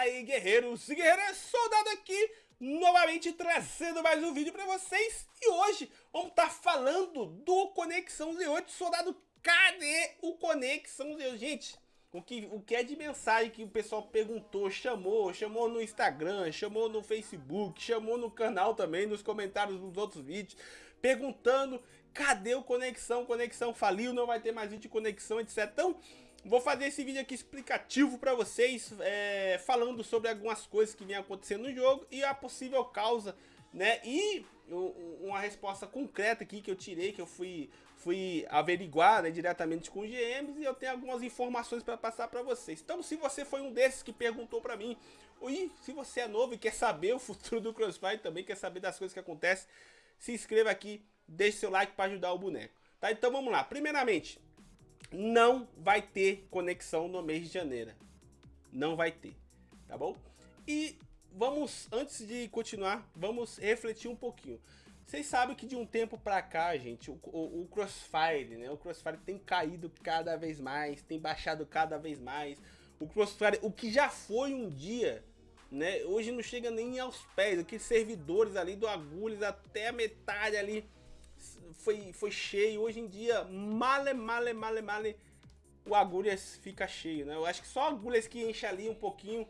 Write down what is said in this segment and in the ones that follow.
Fala aí, guerreiros e guerreiras, soldado aqui, novamente trazendo mais um vídeo pra vocês. E hoje vamos estar tá falando do Conexão Z8, soldado, cadê o Conexão Z8? Gente, o que, o que é de mensagem que o pessoal perguntou, chamou, chamou no Instagram, chamou no Facebook, chamou no canal também, nos comentários dos outros vídeos, perguntando cadê o Conexão, Conexão faliu, não vai ter mais vídeo de Conexão, etc. Então, Vou fazer esse vídeo aqui explicativo para vocês, é, falando sobre algumas coisas que vem acontecendo no jogo e a possível causa, né? E uma resposta concreta aqui que eu tirei, que eu fui, fui averiguar né, diretamente com os GMs e eu tenho algumas informações para passar para vocês. Então, se você foi um desses que perguntou para mim, e se você é novo e quer saber o futuro do Crossfire, também quer saber das coisas que acontecem, se inscreva aqui, deixe seu like para ajudar o boneco. Tá? Então vamos lá. Primeiramente, não vai ter conexão no mês de janeiro. Não vai ter, tá bom? E vamos, antes de continuar, vamos refletir um pouquinho. Vocês sabem que de um tempo pra cá, gente, o, o, o, Crossfire, né? O Crossfire tem caído cada vez mais, tem baixado cada vez mais. O Crossfire, o que já foi um dia, né? Hoje não chega nem aos pés. Aqueles servidores ali do Agulhas até a metade ali foi, foi cheio. Hoje em dia, male, male, male, male, o Agulhas fica cheio, né? Eu acho que só Agulhas que enche ali um pouquinho,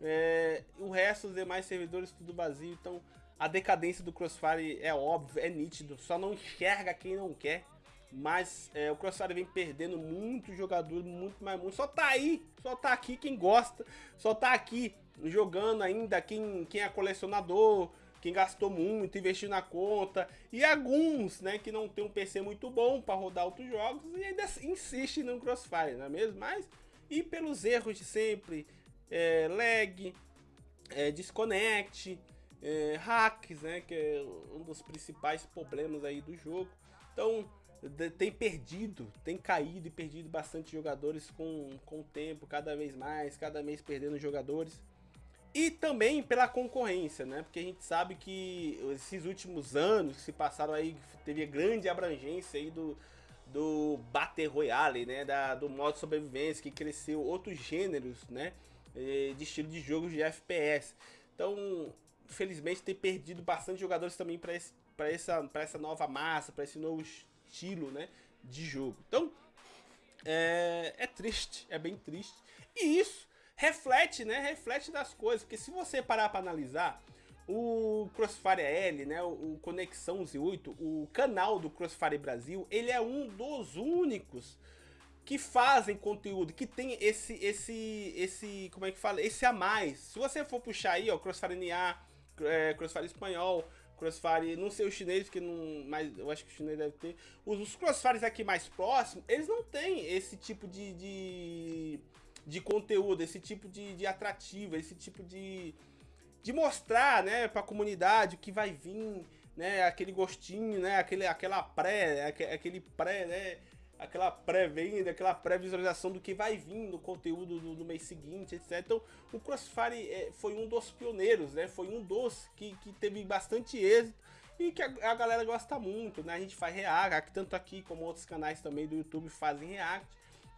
é, o resto, os demais servidores, tudo vazio. Então, a decadência do Crossfire é óbvio, é nítido, só não enxerga quem não quer. Mas é, o Crossfire vem perdendo muito jogador, muito mais muito. Só tá aí, só tá aqui quem gosta, só tá aqui jogando ainda quem, quem é colecionador, quem gastou muito, investiu na conta, e alguns, né, que não tem um PC muito bom para rodar outros jogos e ainda insiste no Crossfire, não é mesmo? Mas, e pelos erros de sempre, é, lag, é, disconnect, é, hacks, né, que é um dos principais problemas aí do jogo. Então, tem perdido, tem caído e perdido bastante jogadores com, com o tempo, cada vez mais, cada mês perdendo jogadores. E também pela concorrência, né? Porque a gente sabe que esses últimos anos que se passaram aí, teve grande abrangência aí do, do Battle Royale, né? Da, do modo sobrevivência, que cresceu outros gêneros, né? De estilo de jogos de FPS. Então, infelizmente, tem perdido bastante jogadores também para essa, essa nova massa, para esse novo estilo, né? De jogo. Então, é, é triste, é bem triste. E isso reflete, né? Reflete das coisas. Porque se você parar para analisar, o Crossfire L, né, o Conexão Z8, o canal do Crossfire Brasil, ele é um dos únicos que fazem conteúdo, que tem esse, esse, esse, como é que fala, esse a mais. Se você for puxar aí, ó, Crossfire NA, é, Crossfire Espanhol, Crossfire, não sei o chinês, que não, mas eu acho que o chinês deve ter. Os, os Crossfires aqui mais próximos, eles não têm esse tipo de, de de conteúdo, esse tipo de, de atrativo, esse tipo de, de mostrar, né, para a comunidade o que vai vir, né, aquele gostinho, né, aquele, aquela pré, aquele pré, né, aquela pré-venda, aquela pré-visualização do que vai vir no conteúdo do, do mês seguinte, etc. Então, o Crossfire é, foi um dos pioneiros, né, foi um dos que, que teve bastante êxito e que a, a galera gosta muito, né, a gente faz react, tanto aqui como outros canais também do YouTube fazem react.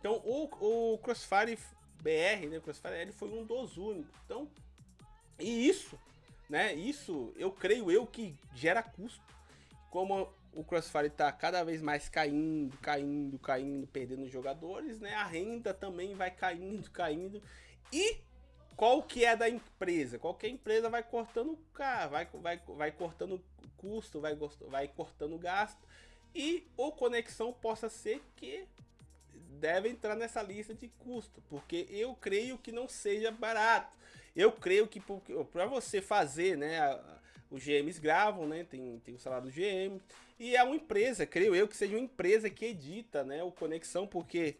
Então, o, o Crossfire BR, né, Crossfire ele foi um dos únicos. Então, e isso, né, isso eu creio eu que gera custo. Como o Crossfire está cada vez mais caindo, caindo, caindo, perdendo jogadores, né, a renda também vai caindo, caindo. E qual que é da empresa? Qualquer empresa vai cortando vai, vai, vai cortando custo, vai, vai cortando gasto. E o conexão possa ser que deve entrar nessa lista de custo, porque eu creio que não seja barato. Eu creio que para você fazer, né, os GMs gravam, né, tem, tem o salário do GM, e é uma empresa, creio eu que seja uma empresa que edita, né, o Conexão, porque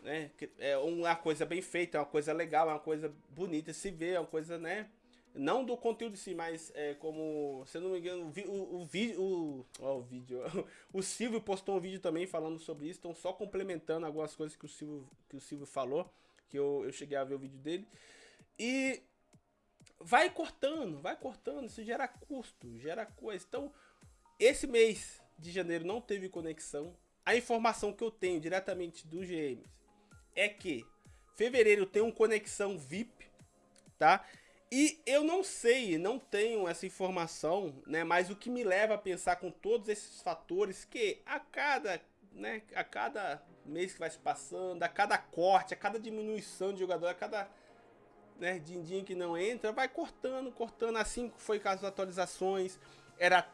né, é uma coisa bem feita, é uma coisa legal, é uma coisa bonita se ver, é uma coisa, né, não do conteúdo em si, mas é, como, se eu não me engano, o, o vídeo, o, o vídeo, o Silvio postou um vídeo também falando sobre isso, estão só complementando algumas coisas que o Silvio, que o Silvio falou, que eu, eu cheguei a ver o vídeo dele, e vai cortando, vai cortando, isso gera custo, gera coisa, então, esse mês de janeiro não teve conexão, a informação que eu tenho diretamente do GMs é que fevereiro tem um conexão VIP, tá? E eu não sei, não tenho essa informação, né? Mas o que me leva a pensar com todos esses fatores que a cada, né? A cada mês que vai se passando, a cada corte, a cada diminuição de jogador, a cada né, din-din que não entra, vai cortando, cortando. Assim foi com as atualizações. Era,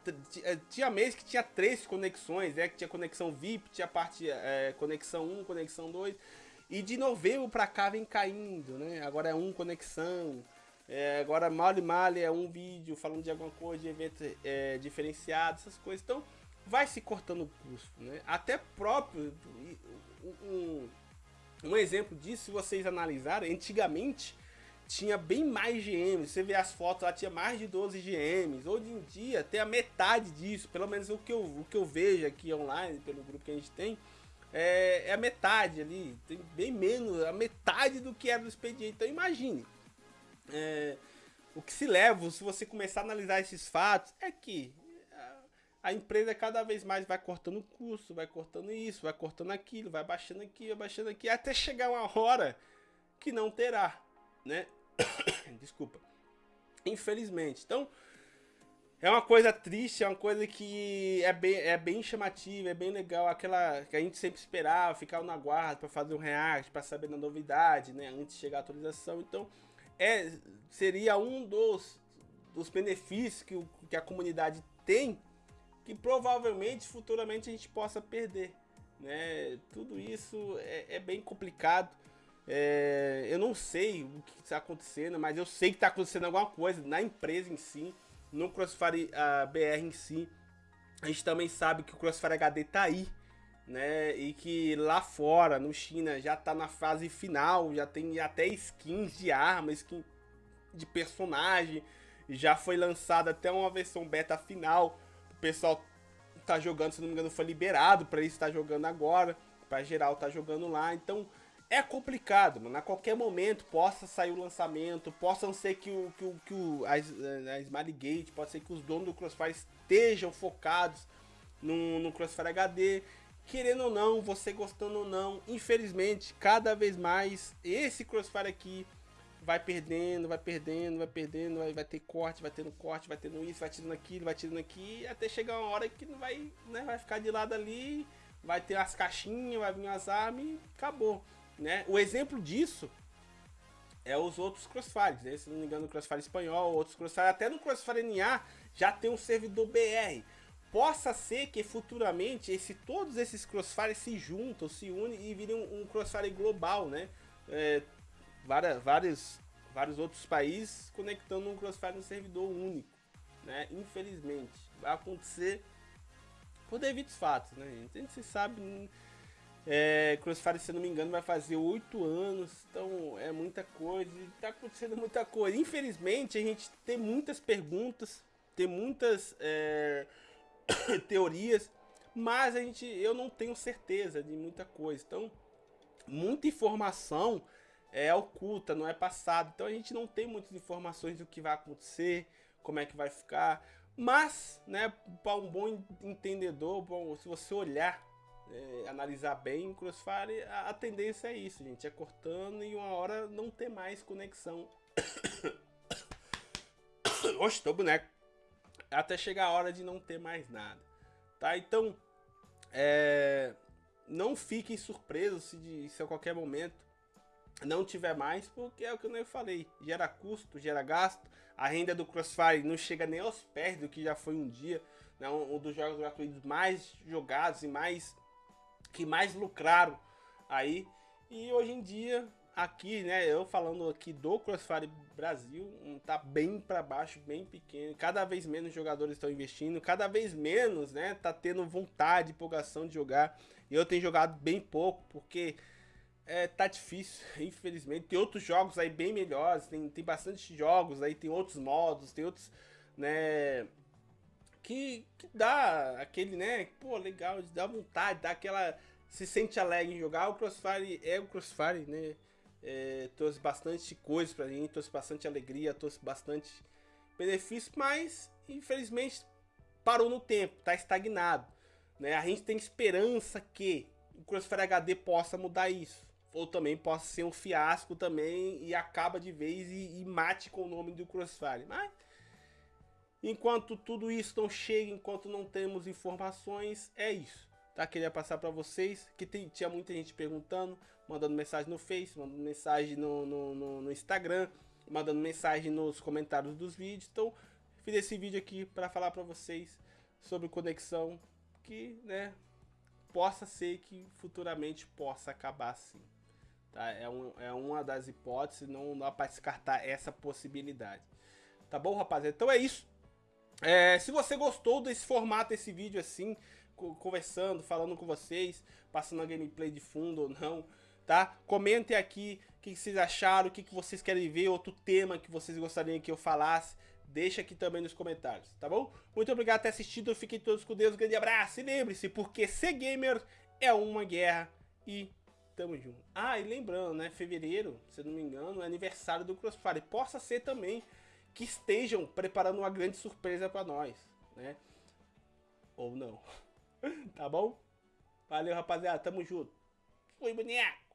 eh, tinha mês que tinha três conexões, né? Que tinha conexão VIP, tinha parte é, conexão 1, conexão 2. E de novembro pra cá vem caindo, né? Agora é um conexão. É, agora mal e mal é um vídeo falando de alguma coisa, de evento é, diferenciado, essas coisas. Então vai se cortando o custo, né? Até próprio um, um exemplo disso, se vocês analisarem, antigamente tinha bem mais GMs. Você vê as fotos lá, tinha mais de 12 GMs. Hoje em dia tem a metade disso, pelo menos o que eu, o que eu vejo aqui online, pelo grupo que a gente tem, é, é a metade ali. Tem bem menos, a metade do que era do expediente. Então imagine. É, o que se leva, se você começar a analisar esses fatos, é que a empresa cada vez mais vai cortando custo, vai cortando isso, vai cortando aquilo, vai baixando aqui, vai baixando aqui, até chegar uma hora que não terá, né? Desculpa. Infelizmente. Então, é uma coisa triste, é uma coisa que é bem, é bem chamativa, é bem legal. Aquela que a gente sempre esperava, ficar no aguardo para fazer um react, para saber da novidade, né? Antes de chegar a atualização. Então, é, seria um dos, dos benefícios que, o, que a comunidade tem, que provavelmente futuramente a gente possa perder. Né? Tudo isso é, é bem complicado. É, eu não sei o que está acontecendo, mas eu sei que está acontecendo alguma coisa na empresa em si, no Crossfire uh, BR em si. A gente também sabe que o Crossfire HD está aí, né? E que lá fora, no China, já está na fase final, já tem até skins de arma, skin de personagem, já foi lançada até uma versão beta final. O pessoal tá jogando, se não me engano, foi liberado para ele estar jogando agora, para geral tá jogando lá. Então, é complicado, mano. A qualquer momento possa sair o lançamento, possam ser que o, que o, que o a, a Smiley Gate, pode ser que os donos do Crossfire estejam focados no, no Crossfire HD. Querendo ou não, você gostando ou não, infelizmente, cada vez mais esse Crossfire aqui vai perdendo, vai perdendo, vai perdendo, vai, vai ter corte, vai tendo corte, vai tendo isso, vai tirando aquilo, vai tirando aqui, até chegar uma hora que não vai, né, vai ficar de lado ali, vai ter as caixinhas, vai vir as armas e acabou. Né? O exemplo disso é os outros Crossfires, né? se não me engano, o Crossfire espanhol, outros Crossfire, até no Crossfire NA já tem um servidor BR. Possa ser que futuramente esse, todos esses Crossfires se juntam, se unem e virem um, um Crossfire global, né? É, várias, vários, vários outros países conectando um Crossfire no servidor único, né? Infelizmente, vai acontecer por devidos fatos, né? A gente se sabe é, Crossfire, se não me engano, vai fazer oito anos, então é muita coisa, está acontecendo muita coisa. Infelizmente, a gente tem muitas perguntas, tem muitas é, teorias, mas a gente, eu não tenho certeza de muita coisa. Então, muita informação é oculta, não é passada. Então a gente não tem muitas informações do que vai acontecer, como é que vai ficar. Mas, né, para um bom entendedor, bom, se você olhar é, analisar bem, Crossfire, a, a, tendência é isso, gente. É cortando e uma hora não ter mais conexão. Oxe, tô boneco. Até chegar a hora de não ter mais nada. Tá? Então, é, não fiquem surpresos se, de, se a qualquer momento não tiver mais, porque é o que eu falei. Gera custo, gera gasto. A renda do Crossfire não chega nem aos pés do que já foi um dia. Né? Um, um dos jogos gratuitos mais jogados e mais que mais lucraram aí. E hoje em dia, aqui, né, eu falando aqui do Crossfire Brasil, tá bem para baixo, bem pequeno. Cada vez menos jogadores estão investindo, cada vez menos, né, tá tendo vontade, empolgação de jogar. E eu tenho jogado bem pouco, porque é, tá difícil, infelizmente. Tem outros jogos aí bem melhores, tem, tem bastante jogos aí, tem outros modos, tem outros, né, que, que dá aquele, né? Pô, legal, dá vontade, dá aquela. Se sente alegre em jogar. O Crossfire é o Crossfire, né? É, trouxe bastante coisa pra gente, trouxe bastante alegria, trouxe bastante benefício, mas infelizmente parou no tempo, tá estagnado. Né? A gente tem esperança que o Crossfire HD possa mudar isso ou também possa ser um fiasco também e acaba de vez e, e mate com o nome do Crossfire. Mas enquanto tudo isso não chega, enquanto não temos informações, é isso. Tá? Queria passar para vocês que tem, tinha muita gente perguntando, mandando mensagem no Face, mandando mensagem no, no, no, no Instagram, mandando mensagem nos comentários dos vídeos. Então, fiz esse vídeo aqui para falar para vocês sobre conexão que, né, possa ser que futuramente possa acabar assim. Tá? É, um, é uma das hipóteses, não dá para descartar essa possibilidade. Tá bom, rapaziada? Então é isso. É, se você gostou desse formato, desse vídeo assim, conversando, falando com vocês, passando a gameplay de fundo ou não, tá? Comentem aqui o que vocês acharam, o que vocês querem ver, outro tema que vocês gostariam que eu falasse. Deixa aqui também nos comentários, tá bom? Muito obrigado por ter assistido, fiquem todos com Deus, um grande abraço e lembre-se, porque ser gamer é uma guerra e tamo junto. Ah, e lembrando, né, fevereiro, se não me engano, é aniversário do Crossfire, possa ser também que estejam preparando uma grande surpresa para nós, né? Ou não. Tá bom? Valeu, rapaziada, tamo junto. Fui, boneco!